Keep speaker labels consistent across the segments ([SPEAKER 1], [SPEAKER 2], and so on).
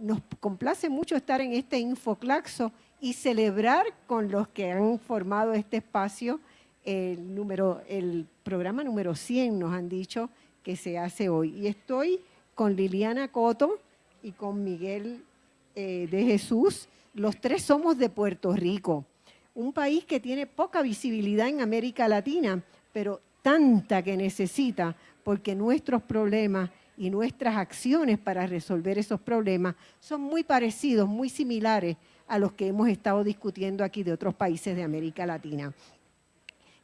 [SPEAKER 1] nos complace mucho estar en este Infoclaxo y celebrar con los que han formado este espacio el, número, el programa número 100, nos han dicho que se hace hoy. Y estoy con Liliana Coto y con Miguel eh, de Jesús. Los tres somos de Puerto Rico, un país que tiene poca visibilidad en América Latina, pero tanta que necesita, porque nuestros problemas y nuestras acciones para resolver esos problemas son muy parecidos, muy similares a los que hemos estado discutiendo aquí de otros países de América Latina.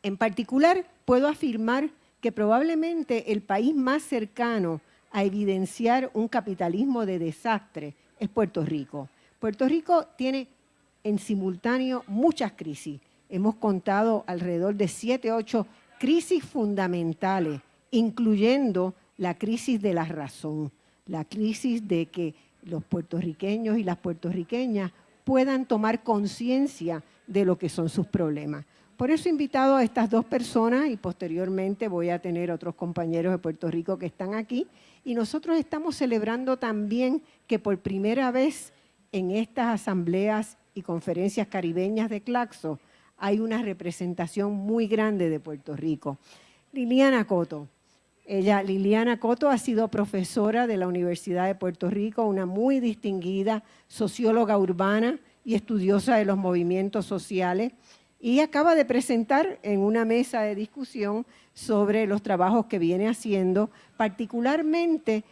[SPEAKER 1] En particular, puedo afirmar que probablemente el país más cercano a evidenciar un capitalismo de desastre es Puerto Rico. Puerto Rico tiene en simultáneo muchas crisis. Hemos contado alrededor de siete, ocho crisis fundamentales, incluyendo la crisis de la razón, la crisis de que los puertorriqueños y las puertorriqueñas puedan tomar conciencia de lo que son sus problemas. Por eso he invitado a estas dos personas y posteriormente voy a tener otros compañeros de Puerto Rico que están aquí y nosotros estamos celebrando también que por primera vez en estas asambleas y conferencias caribeñas de Claxo hay una representación muy grande de Puerto Rico. Liliana Coto, ella, Liliana Coto, ha sido profesora de la Universidad de Puerto Rico, una muy distinguida socióloga urbana y estudiosa de los movimientos sociales, y acaba de presentar en una mesa de discusión sobre los trabajos que viene haciendo, particularmente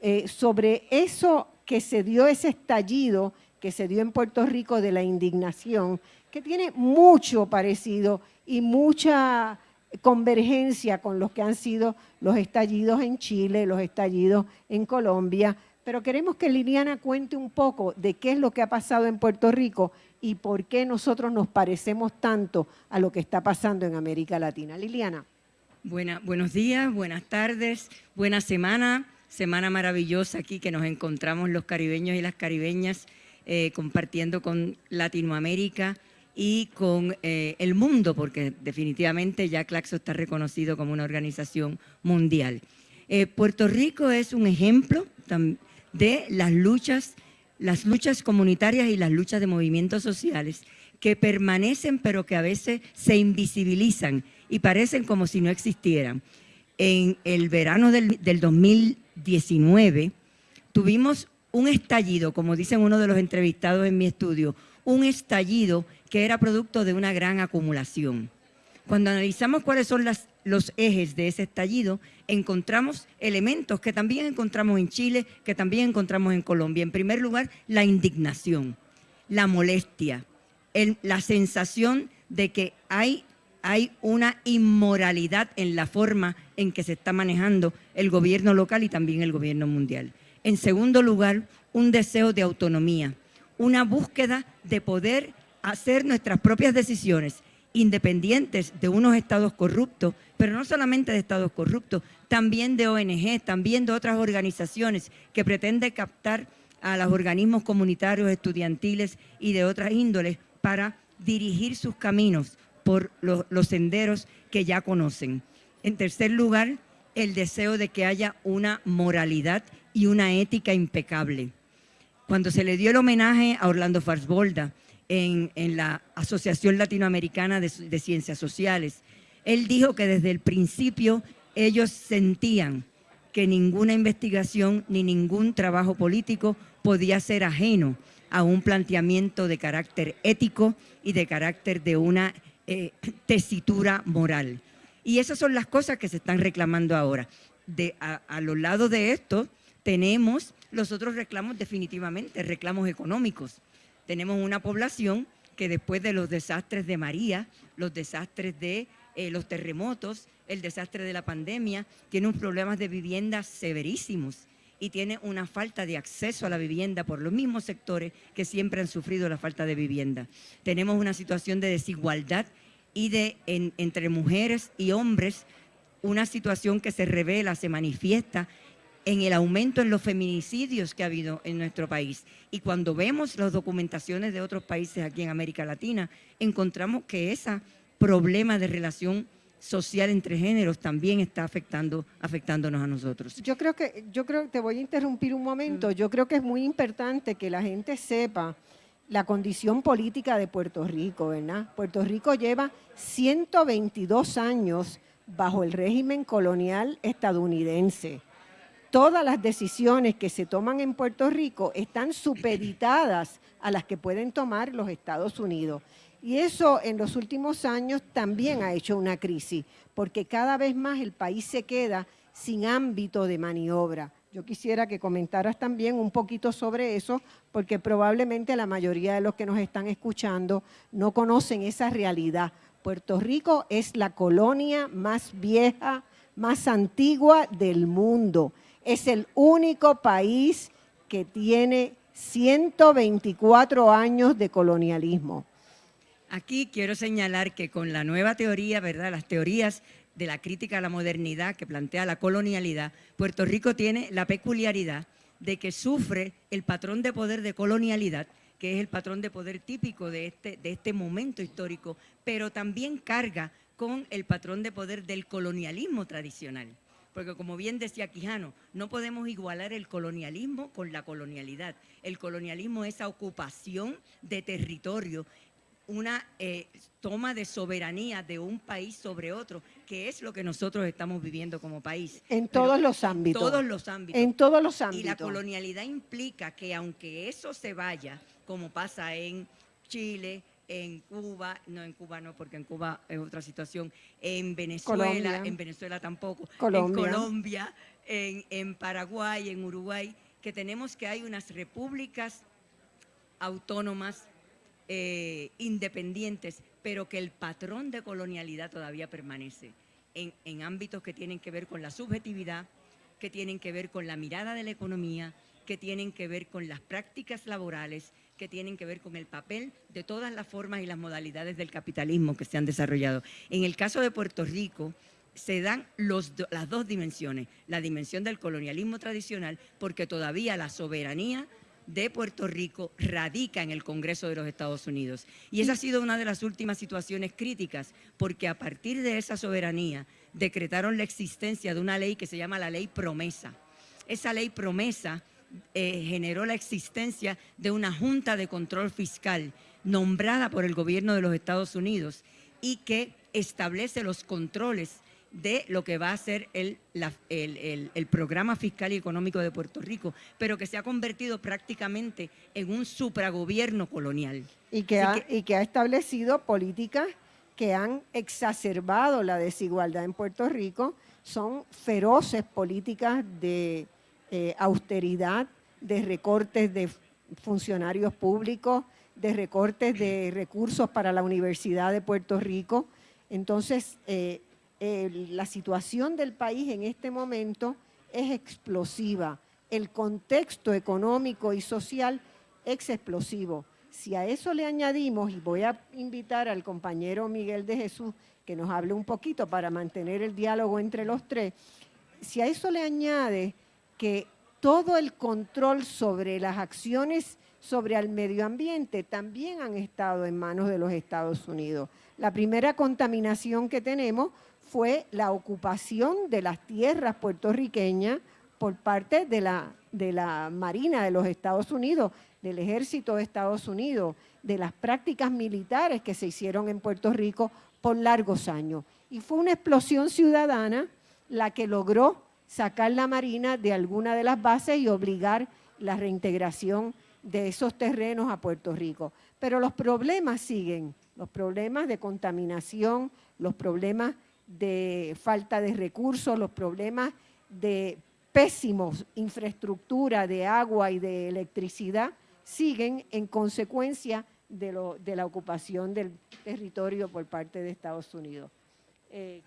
[SPEAKER 1] eh, sobre eso que se dio, ese estallido que se dio en Puerto Rico de la indignación, que tiene mucho parecido y mucha convergencia con los que han sido los estallidos en Chile, los estallidos en Colombia, pero queremos que Liliana cuente un poco de qué es lo que ha pasado en Puerto Rico y por qué nosotros nos parecemos tanto a lo que está pasando en América Latina. Liliana.
[SPEAKER 2] buenos días, buenas tardes, buena semana, semana maravillosa aquí que nos encontramos los caribeños y las caribeñas eh, compartiendo con Latinoamérica, y con eh, el mundo, porque definitivamente ya Claxo está reconocido como una organización mundial. Eh, Puerto Rico es un ejemplo de las luchas, las luchas comunitarias y las luchas de movimientos sociales que permanecen pero que a veces se invisibilizan y parecen como si no existieran. En el verano del, del 2019 tuvimos un estallido, como dicen uno de los entrevistados en mi estudio, un estallido que era producto de una gran acumulación. Cuando analizamos cuáles son los ejes de ese estallido, encontramos elementos que también encontramos en Chile, que también encontramos en Colombia. En primer lugar, la indignación, la molestia, la sensación de que hay, hay una inmoralidad en la forma en que se está manejando el gobierno local y también el gobierno mundial. En segundo lugar, un deseo de autonomía, una búsqueda de poder hacer nuestras propias decisiones independientes de unos estados corruptos, pero no solamente de estados corruptos, también de ONG, también de otras organizaciones que pretenden captar a los organismos comunitarios, estudiantiles y de otras índoles para dirigir sus caminos por los, los senderos que ya conocen. En tercer lugar, el deseo de que haya una moralidad y una ética impecable cuando se le dio el homenaje a Orlando Farsbolda en, la Asociación Latinoamericana de, Ciencias Sociales, él dijo que desde el principio ellos sentían que ninguna investigación ni ningún trabajo político podía ser ajeno a un planteamiento de carácter ético y de carácter de una eh, tesitura moral. Y esas son las cosas que se están reclamando ahora. A los lados de esto tenemos los otros reclamos definitivamente, reclamos económicos. Tenemos una población que después de los desastres de María, los desastres de eh, los terremotos, el desastre de la pandemia, tiene unos problemas de vivienda severísimos y tiene una falta de acceso a la vivienda por los mismos sectores que siempre han sufrido la falta de vivienda. Tenemos una situación de desigualdad y de entre mujeres y hombres, una situación que se revela, se manifiesta en el aumento en los feminicidios que ha habido en nuestro país. Y cuando vemos las documentaciones de otros países aquí en América Latina, encontramos que ese problema de relación social entre géneros también está afectando, afectándonos a nosotros.
[SPEAKER 1] Yo creo que, yo creo, te voy a interrumpir un momento, mm. yo creo que es muy importante que la gente sepa la condición política de Puerto Rico, ¿verdad? Puerto Rico lleva 122 años bajo el régimen colonial estadounidense. Todas las decisiones que se toman en Puerto Rico están supeditadas a las que pueden tomar los Estados Unidos. Y eso en los últimos años también ha hecho una crisis, porque cada vez más el país se queda sin ámbito de maniobra. Yo quisiera que comentaras también un poquito sobre eso, porque probablemente la mayoría de los que nos están escuchando no conocen esa realidad. Puerto Rico es la colonia más vieja, más antigua del mundo. Es el único país que tiene 124 años de colonialismo.
[SPEAKER 2] Aquí quiero señalar que con la nueva teoría, ¿verdad? Las teorías de la crítica a la modernidad que plantea la colonialidad, Puerto Rico tiene la peculiaridad de que sufre el patrón de poder de colonialidad, que es el patrón de poder típico de este, de este momento histórico, pero también carga con el patrón de poder del colonialismo tradicional. Porque como bien decía Quijano, no podemos igualar el colonialismo con la colonialidad. El colonialismo es esa ocupación de territorio una eh, toma de soberanía de un país sobre otro, que es lo que nosotros estamos viviendo como país.
[SPEAKER 1] En todos los ámbitos.
[SPEAKER 2] Todos los ámbitos.
[SPEAKER 1] En todos los ámbitos.
[SPEAKER 2] Y la colonialidad implica que aunque eso se vaya, como pasa en Chile, en Cuba, no en Cuba no, porque en Cuba es otra situación, en Venezuela, en Venezuela tampoco, en Colombia, en, en Paraguay, en Uruguay, que tenemos que hay unas repúblicas autónomas eh, independientes, pero que el patrón de colonialidad todavía permanece en, en ámbitos que tienen que ver con la subjetividad, que tienen que ver con la mirada de la economía, que tienen que ver con las prácticas laborales, que tienen que ver con el papel de todas las formas y las modalidades del capitalismo que se han desarrollado. En el caso de Puerto Rico, se dan las dos dimensiones, la dimensión del colonialismo tradicional, porque todavía la soberanía de Puerto Rico radica en el Congreso de los Estados Unidos. Y esa ha sido una de las últimas situaciones críticas, porque a partir de esa soberanía decretaron la existencia de una ley que se llama la ley promesa. Esa ley promesa eh, generó la existencia de una junta de control fiscal nombrada por el gobierno de los Estados Unidos y que establece los controles de lo que va a ser el, el, programa fiscal y económico de Puerto Rico, pero que se ha convertido prácticamente en un supragobierno colonial.
[SPEAKER 1] Y que, ha, y que ha establecido políticas que han exacerbado la desigualdad en Puerto Rico, son feroces políticas de eh, austeridad, de recortes de funcionarios públicos, de recortes de recursos para la Universidad de Puerto Rico. Entonces, eh, la situación del país en este momento es explosiva. El contexto económico y social es explosivo. Si a eso le añadimos, y voy a invitar al compañero Miguel de Jesús que nos hable un poquito para mantener el diálogo entre los tres, si a eso le añade todo el control sobre las acciones sobre el medio ambiente también han estado en manos de los Estados Unidos. La primera contaminación que tenemos fue la ocupación de las tierras puertorriqueñas por parte de la, de la Marina de los Estados Unidos, del Ejército de Estados Unidos, de las prácticas militares que se hicieron en Puerto Rico por largos años. Y fue una explosión ciudadana la que logró sacar la Marina de alguna de las bases y obligar la reintegración de esos terrenos a Puerto Rico. Pero los problemas siguen, los problemas de contaminación, los problemas de falta de recursos, los problemas de pésimos infraestructura de agua y de electricidad siguen en consecuencia de, lo, de la ocupación del territorio por parte de Estados Unidos. Eh?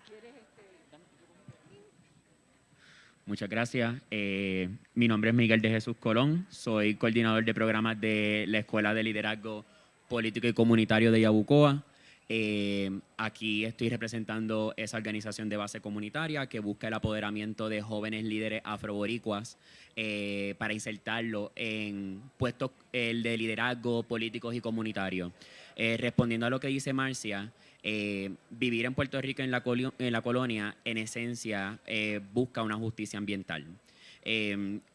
[SPEAKER 3] Muchas gracias. Eh, mi nombre es Miguel de Jesús Colón, soy coordinador de programas de la Escuela de Liderazgo Político y Comunitario de Yabucoa. Eh, aquí estoy representando esa organización de base comunitaria que busca el apoderamiento de jóvenes líderes afroboricuas eh, para insertarlo en puestos de liderazgo políticos y comunitarios. Respondiendo a lo que dice Marcia, vivir en Puerto Rico en la, en la colonia, en esencia, busca una justicia ambiental.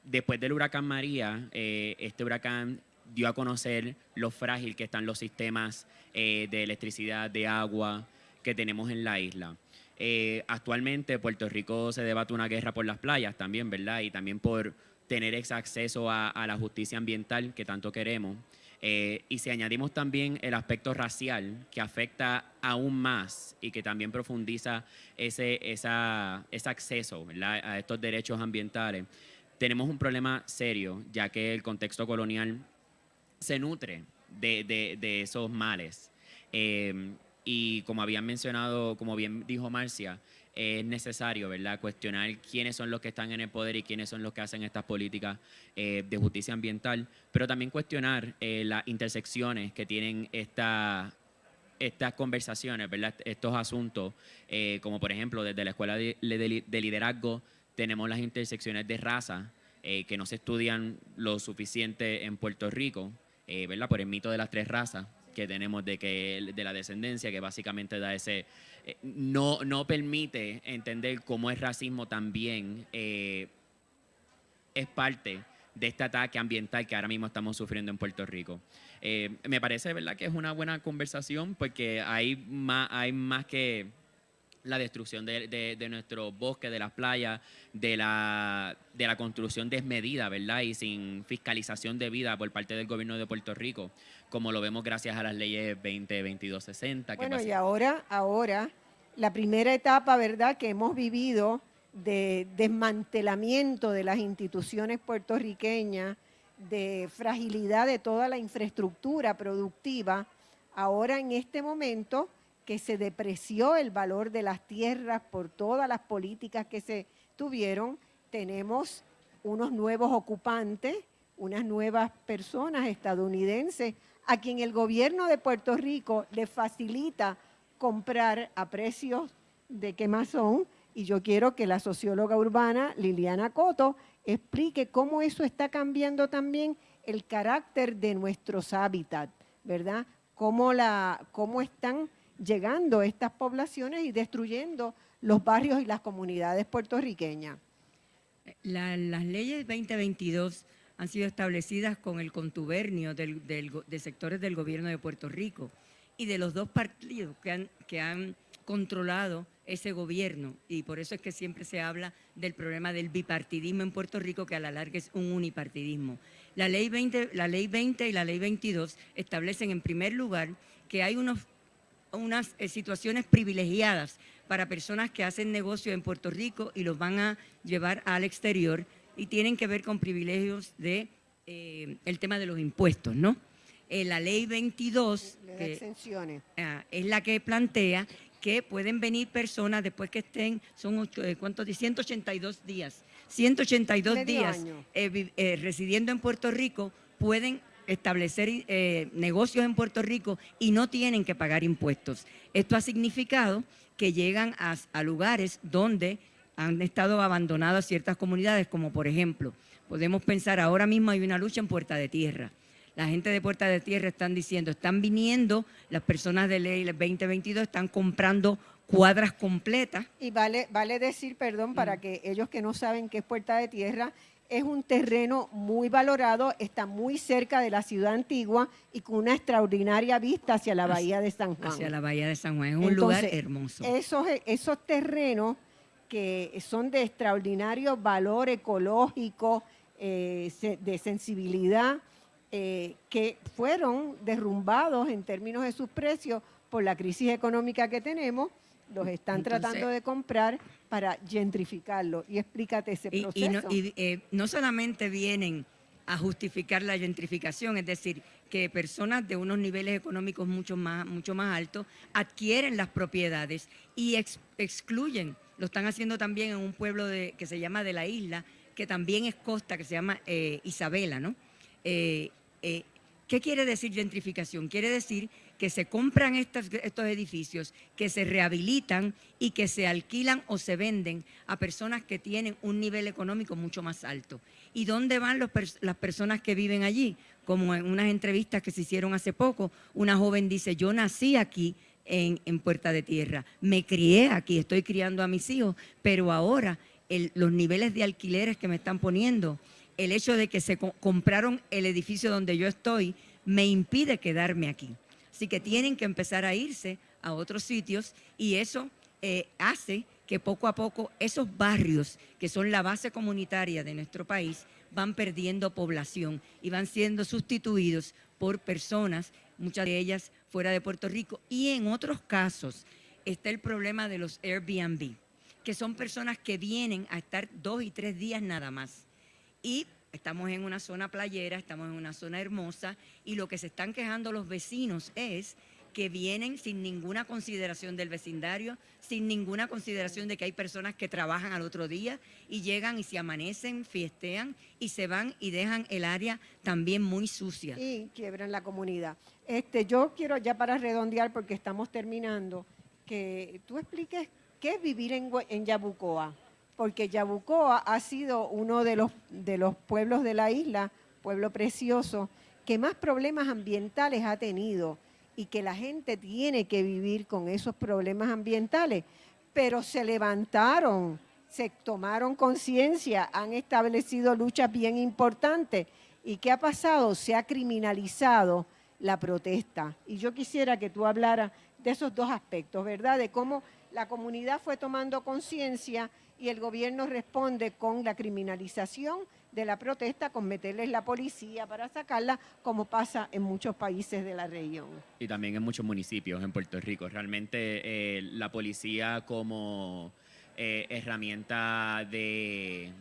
[SPEAKER 3] después del huracán María, este huracán dio a conocer lo frágil que están los sistemas eh, de electricidad, de agua que tenemos en la isla. Eh, actualmente Puerto Rico se debate una guerra por las playas también, ¿verdad? Y también por tener ese acceso a, la justicia ambiental que tanto queremos. Eh, y si añadimos también el aspecto racial que afecta aún más y que también profundiza ese, esa, ese acceso a estos derechos ambientales, tenemos un problema serio, ya que el contexto colonial se nutre de, esos males. Em, y como habían mencionado, como bien dijo Marcia, es necesario, ¿verdad?, cuestionar quiénes son los que están en el poder y quiénes son los que hacen estas políticas eh, de justicia ambiental, pero también cuestionar eh, las intersecciones que tienen esta, estas conversaciones, ¿verdad?, estos asuntos, eh, como por ejemplo desde la Escuela de, de Liderazgo tenemos las intersecciones de raza, que no se estudian lo suficiente en Puerto Rico, ¿verdad? Por el mito de las tres razas que tenemos de, que, de la descendencia, que básicamente da ese... Eh, no, no permite entender cómo el racismo también eh, es parte de este ataque ambiental que ahora mismo estamos sufriendo en Puerto Rico. me parece, ¿verdad?, que es una buena conversación porque hay más, hay más que la destrucción de, de, nuestros bosques, de las playas, de la, de la construcción desmedida, ¿verdad? Y sin fiscalización debida por parte del gobierno de Puerto Rico, como lo vemos gracias a las leyes 20, 22, 60.
[SPEAKER 1] Bueno, y ahora, ahora, la primera etapa, ¿verdad?, que hemos vivido de desmantelamiento de las instituciones puertorriqueñas, de fragilidad de toda la infraestructura productiva, ahora en este momento que se depreció el valor de las tierras por todas las políticas que se tuvieron, tenemos unos nuevos ocupantes, unas nuevas personas estadounidenses a quien el gobierno de Puerto Rico le facilita comprar a precios de quemazón y yo quiero que la socióloga urbana Liliana Coto explique cómo eso está cambiando también el carácter de nuestros hábitats, ¿verdad? Cómo, la, cómo están llegando a estas poblaciones y destruyendo los barrios y las comunidades puertorriqueñas.
[SPEAKER 2] las leyes 2022 han sido establecidas con el contubernio de sectores del gobierno de Puerto Rico y de los dos partidos que han, que han controlado ese gobierno y por eso es que siempre se habla del problema del bipartidismo en Puerto Rico que a la larga es un unipartidismo. La ley 20, la ley 20 y la ley 22 establecen en primer lugar que hay unos unas eh, situaciones privilegiadas para personas que hacen negocio en Puerto Rico y los van a llevar al exterior y tienen que ver con privilegios de eh, el tema de los impuestos, ¿no? Eh, la ley 22 ah, es la que plantea que pueden venir personas después que estén, son ¿cuántos? 182 días, 182 días residiendo en Puerto Rico, pueden establecer eh, negocios en Puerto Rico y no tienen que pagar impuestos. Esto ha significado que llegan a, lugares donde han estado abandonadas ciertas comunidades, como por ejemplo, podemos pensar ahora mismo hay una lucha en Puerta de Tierra. La gente de Puerta de Tierra están diciendo, están viniendo, las personas de ley 2022 están comprando cuadras completas.
[SPEAKER 1] Y vale, vale decir, perdón, para que ellos que no saben qué es Puerta de Tierra, es un terreno muy valorado, está muy cerca de la ciudad antigua y con una extraordinaria vista hacia la bahía de San Juan.
[SPEAKER 2] Hacia la bahía de San Juan, es un lugar hermoso.
[SPEAKER 1] Esos, esos terrenos que son de extraordinario valor ecológico, eh, de sensibilidad, eh, que fueron derrumbados en términos de sus precios por la crisis económica que tenemos, los están tratando de comprar para gentrificarlo. Y explícate ese proceso.
[SPEAKER 2] Y, eh, no, solamente vienen a justificar la gentrificación, es decir, que personas de unos niveles económicos mucho más, mucho más altos adquieren las propiedades y excluyen, lo están haciendo también en un pueblo de, que se llama de la isla, que también es costa, que se llama eh, Isabela, ¿no? Eh, ¿Qué quiere decir gentrificación? Quiere decir que se compran estos, edificios, que se rehabilitan y que se alquilan o se venden a personas que tienen un nivel económico mucho más alto. ¿Y dónde van las personas que viven allí? Como en unas entrevistas que se hicieron hace poco, una joven dice, yo nací aquí, en, Puerta de Tierra. Me crié aquí, estoy criando a mis hijos, pero ahora los niveles de alquileres que me están poniendo, el hecho de que se compraron el edificio donde yo estoy, me impide quedarme aquí. Así que tienen que empezar a irse a otros sitios y eso eh, hace que poco a poco esos barrios que son la base comunitaria de nuestro país van perdiendo población y van siendo sustituidos por personas, muchas de ellas fuera de Puerto Rico. Y en otros casos está el problema de los Airbnb, que son personas que vienen a estar dos y tres días nada más. Y estamos en una zona playera, estamos en una zona hermosa, y lo que se están quejando los vecinos es que vienen sin ninguna consideración del vecindario, sin ninguna consideración de que hay personas que trabajan al otro día y llegan y se amanecen, fiestean y se van y dejan el área también muy sucia.
[SPEAKER 1] Y quiebran la comunidad. Este, yo quiero ya para redondear, porque estamos terminando, que tú expliques qué es vivir en, en Yabucoa, porque Yabucoa ha sido uno de los, de los pueblos de la isla, pueblo precioso, que más problemas ambientales ha tenido y que la gente tiene que vivir con esos problemas ambientales, pero se levantaron, se tomaron conciencia, han establecido luchas bien importantes. ¿Y qué ha pasado? Se ha criminalizado la protesta. Y yo quisiera que tú hablaras de esos dos aspectos, ¿verdad? De cómo la comunidad fue tomando conciencia y el gobierno responde con la criminalización de la protesta con meterles la policía para sacarla, como pasa en muchos países de la región.
[SPEAKER 3] Y también en muchos municipios en Puerto Rico. Realmente eh, la policía como eh, herramienta de,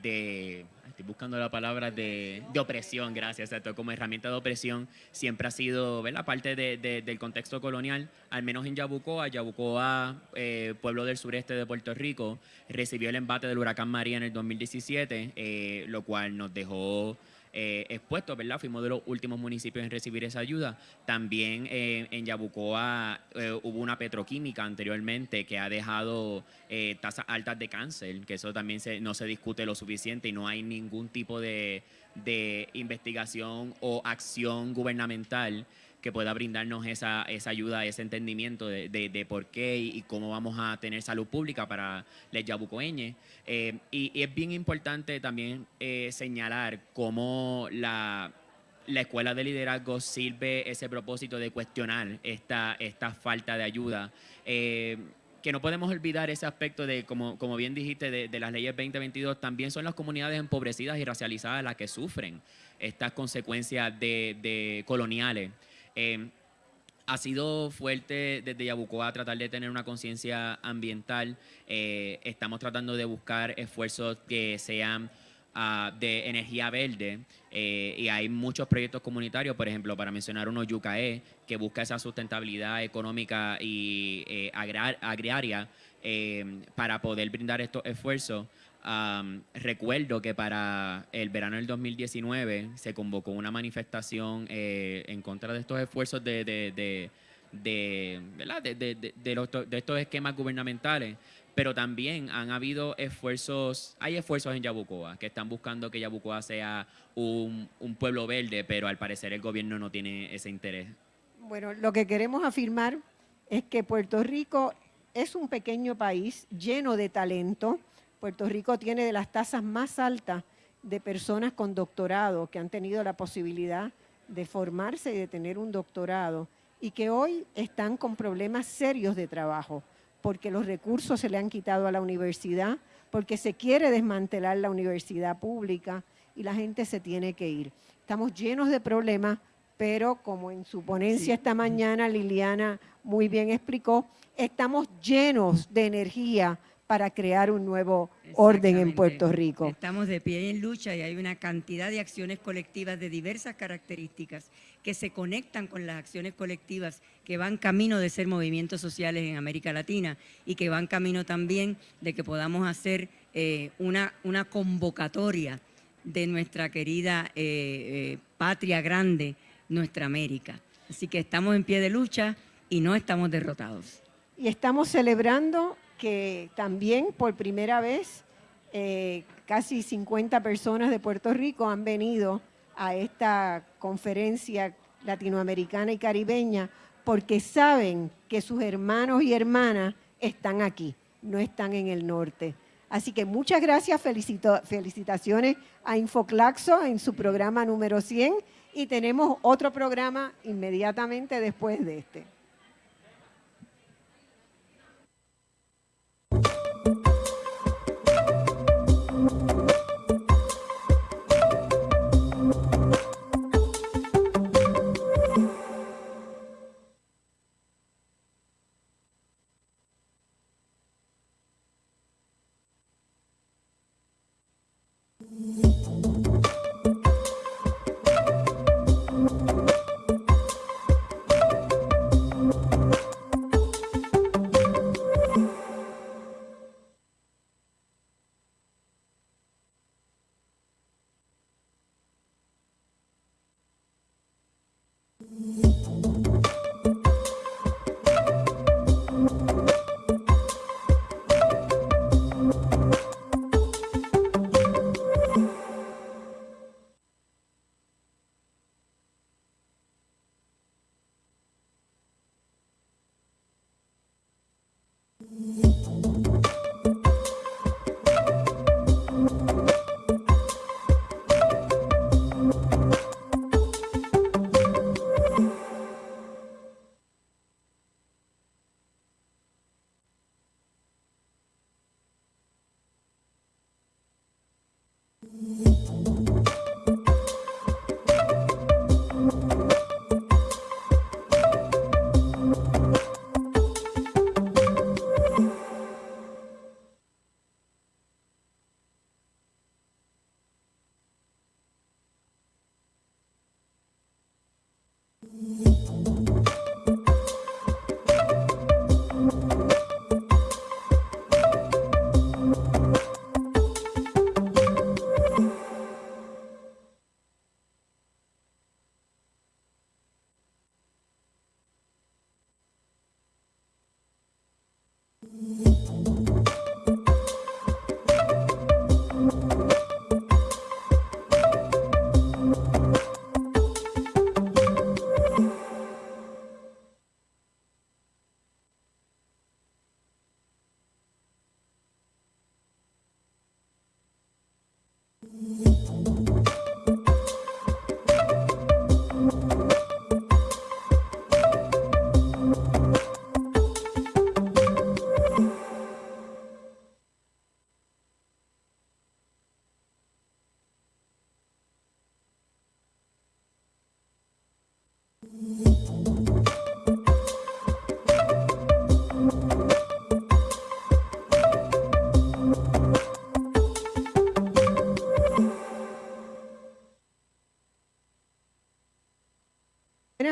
[SPEAKER 3] de estoy buscando la palabra de, opresión, gracias, exacto, como herramienta de opresión siempre ha sido ¿verdad? parte del contexto colonial, al menos en Yabucoa. Yabucoa, eh, pueblo del sureste de Puerto Rico, recibió el embate del huracán María en el 2017, eh, lo cual nos dejó eh, expuestos, ¿verdad? Fuimos de los últimos municipios en recibir esa ayuda. También eh, en Yabucoa eh, hubo una petroquímica anteriormente que ha dejado tasas altas de cáncer, que eso también no se discute lo suficiente y no hay ningún tipo de, de investigación o acción gubernamental que pueda brindarnos esa, esa ayuda, ese entendimiento de, de, por qué y, cómo vamos a tener salud pública para los yabucoeñes. Eh, y, es bien importante también eh, señalar cómo la, la escuela de liderazgo sirve ese propósito de cuestionar esta, esta falta de ayuda. Eh, que no podemos olvidar ese aspecto de, como, como bien dijiste, de, de, las leyes 2022, también son las comunidades empobrecidas y racializadas las que sufren estas consecuencias de, de coloniales. Em, ha sido fuerte desde Yabucoa tratar de tener una conciencia ambiental. Eh, estamos tratando de buscar esfuerzos que sean ah, de energía verde eh, y hay muchos proyectos comunitarios, por ejemplo, para mencionar uno, Yucae, que busca esa sustentabilidad económica y eh, agraria para poder brindar estos esfuerzos recuerdo que para el verano del 2019 se convocó una manifestación eh, en contra de estos esfuerzos de, de, de, de, de estos esquemas gubernamentales, pero también han habido esfuerzos, hay esfuerzos en Yabucoa que están buscando que Yabucoa sea un, un pueblo verde, pero al parecer el gobierno no tiene ese interés.
[SPEAKER 1] Bueno, lo que queremos afirmar es que Puerto Rico es un pequeño país lleno de talento, Puerto Rico tiene de las tasas más altas de personas con doctorado que han tenido la posibilidad de formarse y de tener un doctorado y que hoy están con problemas serios de trabajo porque los recursos se le han quitado a la universidad, porque se quiere desmantelar la universidad pública y la gente se tiene que ir. Estamos llenos de problemas, pero como en su ponencia esta mañana Liliana muy bien explicó, estamos llenos de energía para crear un nuevo orden en Puerto Rico.
[SPEAKER 2] Estamos de pie en lucha y hay una cantidad de acciones colectivas de diversas características que se conectan con las acciones colectivas que van camino de ser movimientos sociales en América Latina y que van camino también de que podamos hacer eh, una, una convocatoria de nuestra querida eh, eh, patria grande, nuestra América. Así que estamos en pie de lucha y no estamos derrotados.
[SPEAKER 1] Y estamos celebrando que también por primera vez eh, casi 50 personas de Puerto Rico han venido a esta conferencia latinoamericana y caribeña porque saben que sus hermanos y hermanas están aquí, no están en el norte. Así que muchas gracias, felicitaciones a Infoclaxo en su programa número 100 y tenemos otro programa inmediatamente después de este.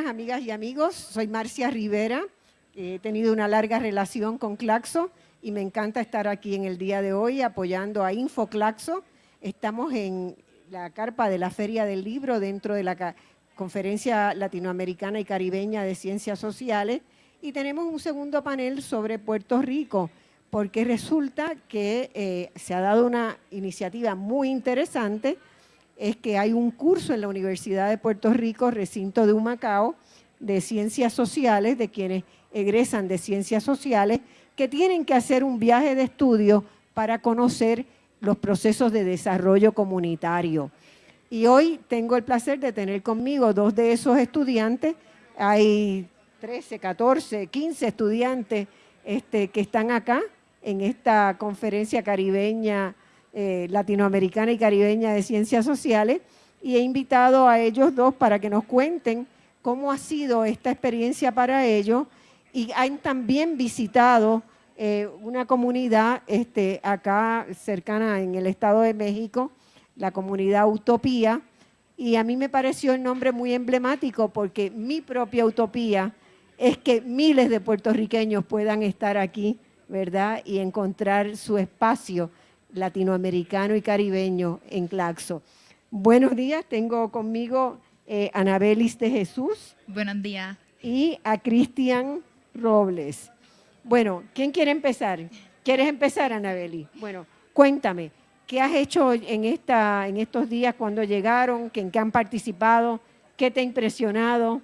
[SPEAKER 1] Amigas y amigos, soy Marcia Rivera, he tenido una larga relación con Claxo y me encanta estar aquí en el día de hoy apoyando a InfoClaxo. Estamos en la carpa de la Feria del Libro dentro de la Conferencia Latinoamericana y Caribeña de Ciencias Sociales. Y tenemos un segundo panel sobre Puerto Rico porque resulta que eh, se ha dado una iniciativa muy interesante es que hay un curso en la Universidad de Puerto Rico, recinto de Humacao, de ciencias sociales, de quienes egresan de ciencias sociales, que tienen que hacer un viaje de estudio para conocer los procesos de desarrollo comunitario. Y hoy tengo el placer de tener conmigo dos de esos estudiantes. Hay 13, 14, 15 estudiantes este, que están acá en esta conferencia caribeña eh, latinoamericana y caribeña de ciencias sociales y he invitado a ellos dos para que nos cuenten cómo ha sido esta experiencia para ellos. Y han también visitado eh, una comunidad este, acá cercana en el Estado de México, la comunidad Utopía, y a mí me pareció el nombre muy emblemático porque mi propia utopía es que miles de puertorriqueños puedan estar aquí, ¿verdad? Y encontrar su espacio latinoamericano y caribeño en Claxo. Buenos días, tengo conmigo eh, Anabelis de Jesús.
[SPEAKER 4] Buenos días.
[SPEAKER 1] Y a Cristian Robles. Bueno, ¿quién quiere empezar? ¿Quieres empezar, Anabeli? Bueno, cuéntame, ¿qué has hecho en, esta, en estos días cuando llegaron? ¿En qué han participado? ¿Qué te ha impresionado?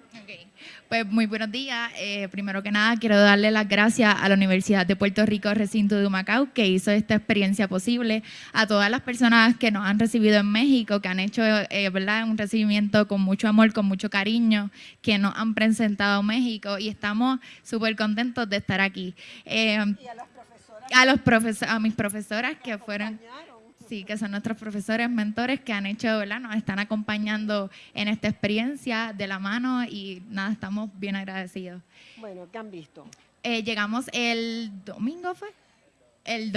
[SPEAKER 4] Pues muy buenos días. Eh, primero que nada, quiero darle las gracias a la Universidad de Puerto Rico, recinto de Humacao, que hizo esta experiencia posible, a todas las personas que nos han recibido en México, que han hecho eh, ¿verdad? un recibimiento con mucho amor, con mucho cariño, que nos han presentado México y estamos súper contentos de estar aquí.
[SPEAKER 1] Eh, y a,
[SPEAKER 4] los profesores, a mis profesoras que fueron Sí, que son nuestros profesores, mentores que han hecho, ¿verdad? Nos están acompañando en esta experiencia de la mano y nada, estamos bien agradecidos.
[SPEAKER 1] Bueno, ¿qué han visto?
[SPEAKER 4] Eh, llegamos el domingo, ¿fue? El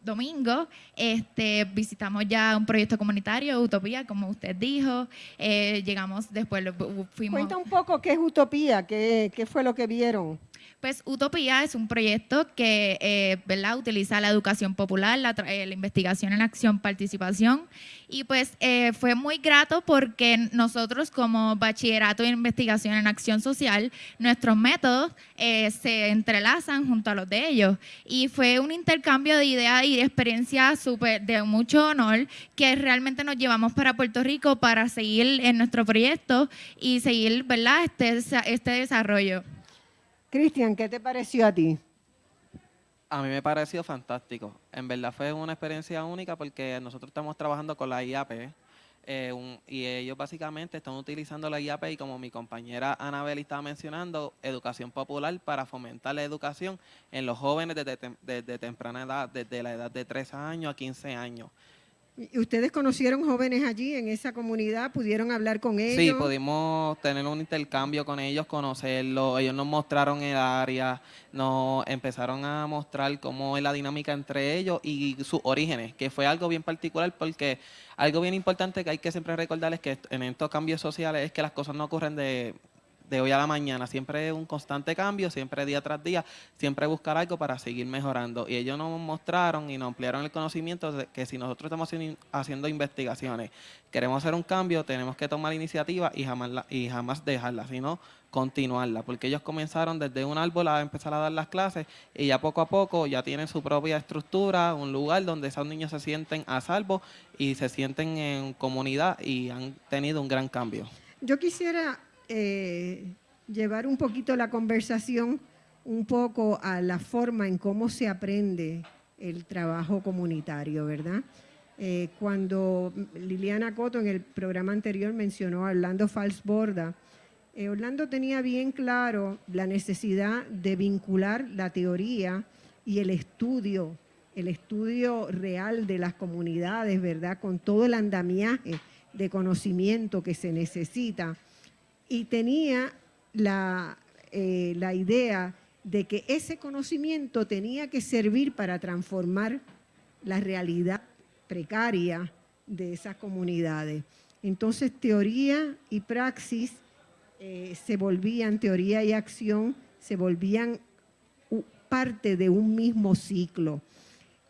[SPEAKER 4] domingo, este, visitamos ya un proyecto comunitario, Utopía, como usted dijo. Eh, llegamos después, fuimos...
[SPEAKER 1] Cuenta un poco qué es Utopía, qué, qué fue lo que vieron.
[SPEAKER 4] Pues Utopía es un proyecto que eh, utiliza la educación popular, la, eh, investigación en acción, participación. Y pues eh, fue muy grato porque nosotros como bachillerato en investigación en acción social, nuestros métodos se entrelazan junto a los de ellos. Y fue un intercambio de ideas y de experiencias super, de mucho honor que realmente nos llevamos para Puerto Rico para seguir en nuestro proyecto y seguir ¿verdad? Este, este desarrollo.
[SPEAKER 1] Cristian, ¿qué te pareció a ti?
[SPEAKER 5] A mí me pareció fantástico. En verdad fue una experiencia única porque nosotros estamos trabajando con la IAP eh, y ellos básicamente están utilizando la IAP y como mi compañera Anabel estaba mencionando, educación popular para fomentar la educación en los jóvenes desde, desde temprana edad, desde la edad de 3 años a 15 años.
[SPEAKER 1] ¿Y ustedes conocieron jóvenes allí en esa comunidad? ¿Pudieron hablar con ellos?
[SPEAKER 5] Sí, pudimos tener un intercambio con ellos, conocerlos. Ellos nos mostraron el área, nos empezaron a mostrar cómo es la dinámica entre ellos y sus orígenes, que fue algo bien particular porque algo bien importante que hay que siempre recordar es que en estos cambios sociales es que las cosas no ocurren de de hoy a la mañana, siempre un constante cambio, siempre día tras día, siempre buscar algo para seguir mejorando. Y ellos nos mostraron y nos ampliaron el conocimiento de que si nosotros estamos haciendo investigaciones, queremos hacer un cambio, tenemos que tomar iniciativa y jamás, y jamás dejarla, sino continuarla, porque ellos comenzaron desde un árbol a empezar a dar las clases y ya poco a poco ya tienen su propia estructura, un lugar donde esos niños se sienten a salvo y se sienten en comunidad y han tenido un gran cambio.
[SPEAKER 1] Yo quisiera eh, llevar un poquito la conversación un poco a la forma en cómo se aprende el trabajo comunitario, ¿verdad? Eh, cuando Liliana Coto en el programa anterior mencionó a Orlando Falsborda, eh, Orlando tenía bien claro la necesidad de vincular la teoría y el estudio, el estudio real de las comunidades, ¿verdad? Con todo el andamiaje de conocimiento que se necesita y tenía eh, la, idea de que ese conocimiento tenía que servir para transformar la realidad precaria de esas comunidades. Entonces teoría y praxis eh, se volvían, teoría y acción se volvían parte de un mismo ciclo.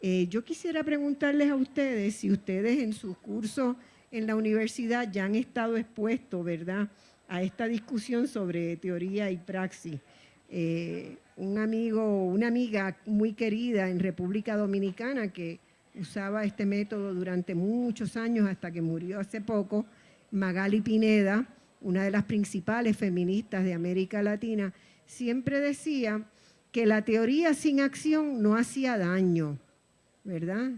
[SPEAKER 1] Eh, yo quisiera preguntarles a ustedes si ustedes en sus cursos en la universidad ya han estado expuestos, ¿verdad?, a esta discusión sobre teoría y praxis. Eh, un amigo, una amiga muy querida en República Dominicana que usaba este método durante muchos años hasta que murió hace poco, Magali Pineda, una de las principales feministas de América Latina, siempre decía que la teoría sin acción no hacía daño, ¿verdad?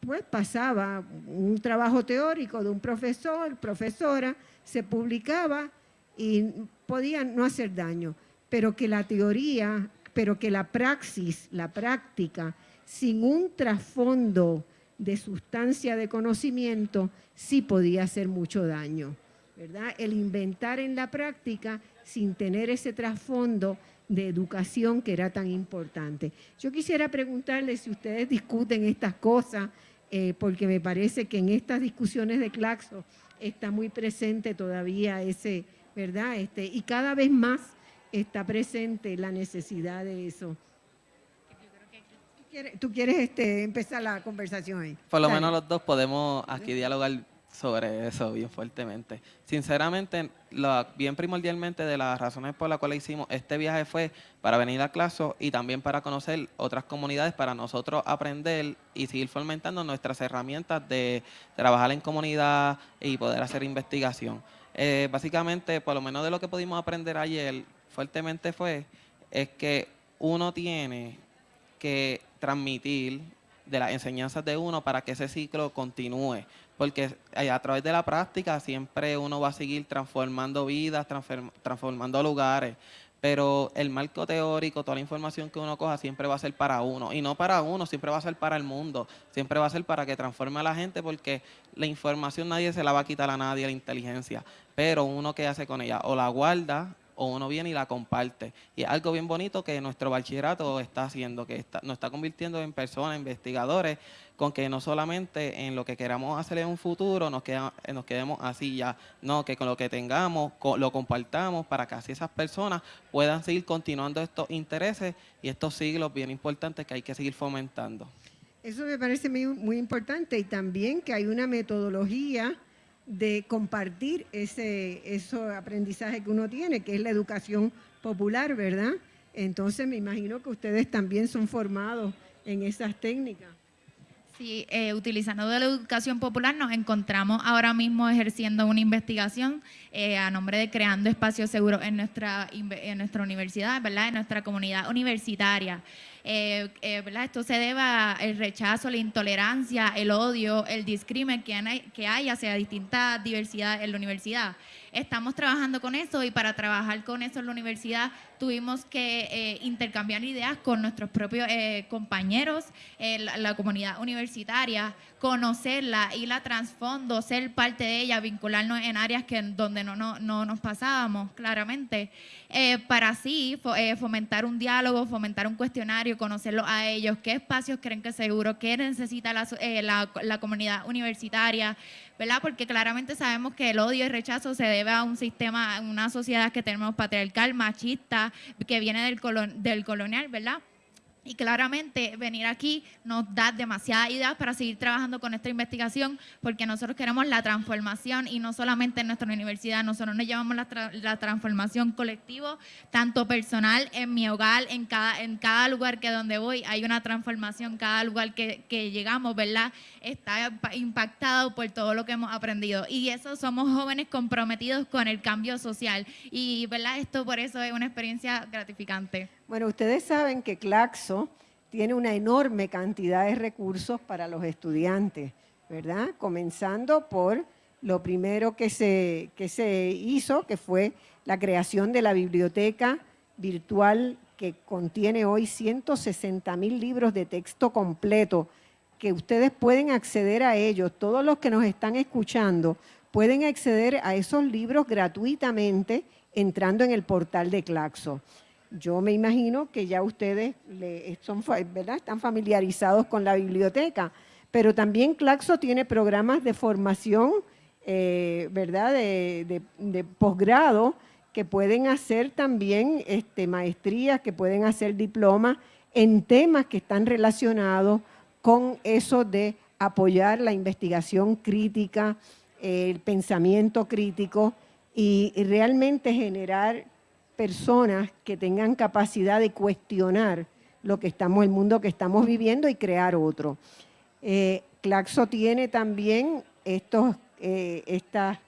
[SPEAKER 1] Pues pasaba un trabajo teórico de un profesor, profesora, se publicaba y podían no hacer daño, pero que la teoría, pero que la praxis, la práctica, sin un trasfondo de sustancia de conocimiento, sí podía hacer mucho daño. ¿verdad? El inventar en la práctica sin tener ese trasfondo de educación que era tan importante. Yo quisiera preguntarles si ustedes discuten estas cosas, eh, porque me parece que en estas discusiones de Claxo está muy presente todavía ese, ¿verdad? Este, y cada vez más está presente la necesidad de eso. ¿Tú quieres, este, empezar la conversación ahí?
[SPEAKER 5] Por lo menos los dos podemos aquí dialogar sobre eso bien fuertemente. Sinceramente, lo, bien primordialmente de las razones por las cuales hicimos este viaje fue para venir a clase y también para conocer otras comunidades, para nosotros aprender y seguir fomentando nuestras herramientas de trabajar en comunidad y poder hacer investigación. Eh, básicamente, por lo menos de lo que pudimos aprender ayer fuertemente fue, es que uno tiene que transmitir de las enseñanzas de uno para que ese ciclo continúe. Porque eh, a través de la práctica siempre uno va a seguir transformando vidas, transformando lugares. Pero el marco teórico, toda la información que uno coja siempre va a ser para uno. Y no para uno, siempre va a ser para el mundo. Siempre va a ser para que transforme a la gente porque la información nadie se la va a quitar a nadie, la inteligencia. Pero uno que hace con ella, o la guarda o uno viene y la comparte. Y algo bien bonito que nuestro bachillerato está haciendo, que está, nos está convirtiendo en personas, investigadores, con que no solamente en lo que queramos hacer en un futuro nos, queda, nos quedemos así ya, no, que con lo que tengamos lo compartamos para que así esas personas puedan seguir continuando estos intereses y estos siglos bien importantes que hay que seguir fomentando.
[SPEAKER 1] Eso me parece muy, muy importante y también que hay una metodología de compartir ese, aprendizaje que uno tiene, que es la educación popular, ¿verdad? Entonces me imagino que ustedes también son formados en esas técnicas.
[SPEAKER 4] Sí, eh, utilizando de la educación popular nos encontramos ahora mismo ejerciendo una investigación eh, a nombre de Creando Espacios Seguros en nuestra, en nuestra universidad, ¿verdad? en nuestra comunidad universitaria. Eh, ¿verdad? Esto se debe al rechazo, la intolerancia, el odio, el discrimen que hay, que hay hacia distintas diversidades en la universidad. Estamos trabajando con eso y para trabajar con eso en la universidad tuvimos que eh, intercambiar ideas con nuestros propios eh, compañeros, la, la, comunidad universitaria, conocerla y la trasfondo, ser parte de ella, vincularnos en áreas que donde no, no, no nos pasábamos claramente, eh, para así fomentar un diálogo, fomentar un cuestionario, conocerlos a ellos, qué espacios creen que seguro, qué necesita la, la, la comunidad universitaria, ¿verdad? Porque claramente sabemos que el odio y rechazo se debe a un sistema, a una sociedad que tenemos patriarcal, machista, que viene del, del colonial, ¿verdad? Y claramente venir aquí nos da demasiadas ideas para seguir trabajando con esta investigación, porque nosotros queremos la transformación y no solamente en nuestra universidad, nosotros nos llevamos la, transformación colectivo, tanto personal, en mi hogar, en cada, en cada lugar que donde voy, hay una transformación, cada lugar que, que llegamos, ¿verdad? Está impactado por todo lo que hemos aprendido. Y eso somos jóvenes comprometidos con el cambio social. Y, ¿verdad? Esto por eso es una experiencia gratificante.
[SPEAKER 1] Bueno, ustedes saben que Claxo tiene una enorme cantidad de recursos para los estudiantes, ¿verdad? Comenzando por lo primero que se, que se hizo, que fue la creación de la biblioteca virtual que contiene hoy 160 mil libros de texto completo, que ustedes pueden acceder a ellos. Todos los que nos están escuchando pueden acceder a esos libros gratuitamente entrando en el portal de Claxo. Yo me imagino que ya ustedes son, ¿verdad? están familiarizados con la biblioteca, pero también Claxo tiene programas de formación, eh, ¿verdad?, de, posgrado, que pueden hacer también este, maestrías, que pueden hacer diplomas en temas que están relacionados con eso de apoyar la investigación crítica, el pensamiento crítico y realmente generar personas que tengan capacidad de cuestionar lo que estamos, el mundo que estamos viviendo y crear otro. Eh, Claxo tiene también estos, eh, estas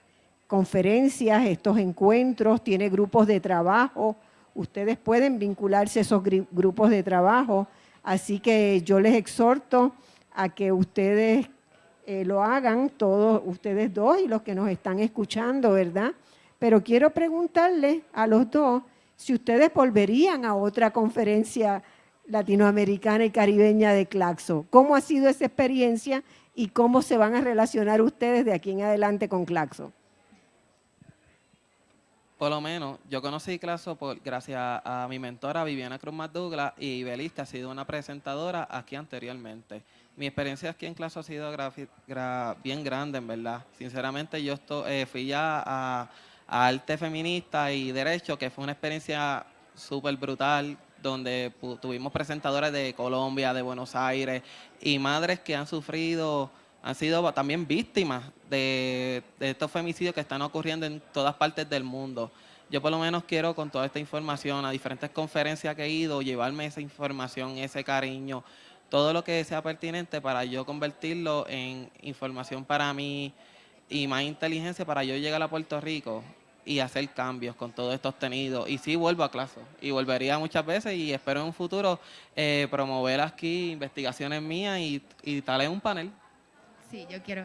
[SPEAKER 1] conferencias, estos encuentros, tiene grupos de trabajo. Ustedes pueden vincularse a esos grupos de trabajo, así que yo les exhorto a que ustedes eh, lo hagan, todos ustedes dos y los que nos están escuchando, ¿verdad?, pero quiero preguntarle a los dos si ustedes volverían a otra conferencia latinoamericana y caribeña de Claxo. ¿Cómo ha sido esa experiencia y cómo se van a relacionar ustedes de aquí en adelante con Claxo?
[SPEAKER 5] Por lo menos, yo conocí Claxo por, gracias a, mi mentora Viviana Cruz Douglas y Belis, que ha sido una presentadora aquí anteriormente. Mi experiencia aquí en Claxo ha sido bien grande, en verdad. Sinceramente, yo eh, fui ya a arte feminista y derecho, que fue una experiencia súper brutal, donde tuvimos presentadores de Colombia, de Buenos Aires y madres que han sufrido han sido también víctimas de, de estos femicidios que están ocurriendo en todas partes del mundo. Yo por lo menos quiero con toda esta información, a diferentes conferencias que he ido, llevarme esa información, ese cariño, todo lo que sea pertinente para yo convertirlo en información para mí y más inteligencia para yo llegar a Puerto Rico y hacer cambios con todo esto obtenido. Y sí vuelvo a clase y volvería muchas veces y espero en un futuro eh, promover aquí investigaciones mías y, y tal en un panel.
[SPEAKER 4] Sí, yo quiero.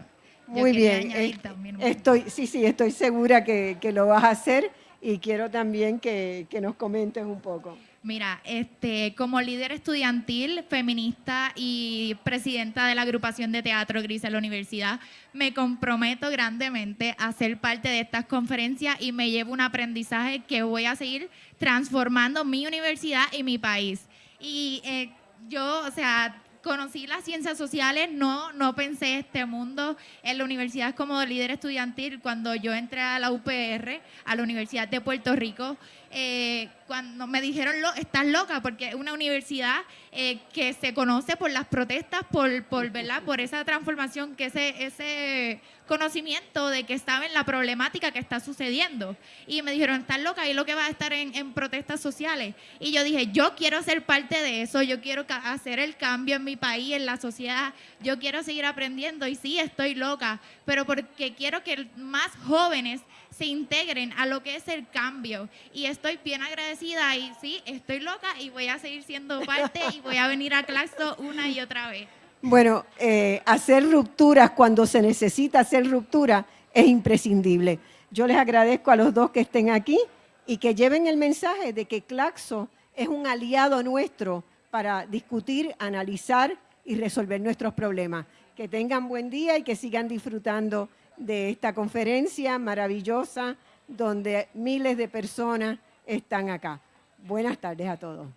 [SPEAKER 4] yo
[SPEAKER 1] Muy bien,
[SPEAKER 4] añadir
[SPEAKER 1] eh,
[SPEAKER 4] también un-
[SPEAKER 1] estoy, sí, sí, estoy segura que, que lo vas a hacer y quiero también que, que nos comentes un poco.
[SPEAKER 4] Mira, este, como líder estudiantil, feminista y presidenta de la agrupación de teatro Gris en la universidad, me comprometo grandemente a ser parte de estas conferencias y me llevo un aprendizaje que voy a seguir transformando mi universidad y mi país. Y eh, yo, o sea, conocí las ciencias sociales, no, no pensé este mundo en la universidad como líder estudiantil cuando yo entré a la UPR, a la Universidad de Puerto Rico. eh, cuando me dijeron, "Lo- estás loca, porque es una universidad eh, que se conoce por las protestas, por, por, ¿verdad? por esa transformación, que ese, ese conocimiento de que saben la problemática que está sucediendo. Y me dijeron, estás loca, y lo que va a estar en, en protestas sociales. Y yo dije, yo quiero ser parte de eso, yo quiero hacer el cambio en mi país, en la sociedad, yo quiero seguir aprendiendo y sí, estoy loca, pero porque quiero que más jóvenes se integren a lo que es el cambio. Y estoy bien agradecida y sí, estoy loca y voy a seguir siendo parte y voy a venir a Claxo una y otra vez.
[SPEAKER 1] Bueno, eh, hacer rupturas cuando se necesita hacer ruptura es imprescindible. Yo les agradezco a los dos que estén aquí y que lleven el mensaje de que Claxo es un aliado nuestro para discutir, analizar y resolver nuestros problemas. Que tengan buen día y que sigan disfrutando de esta conferencia maravillosa donde miles de personas están acá. Buenas tardes a todos.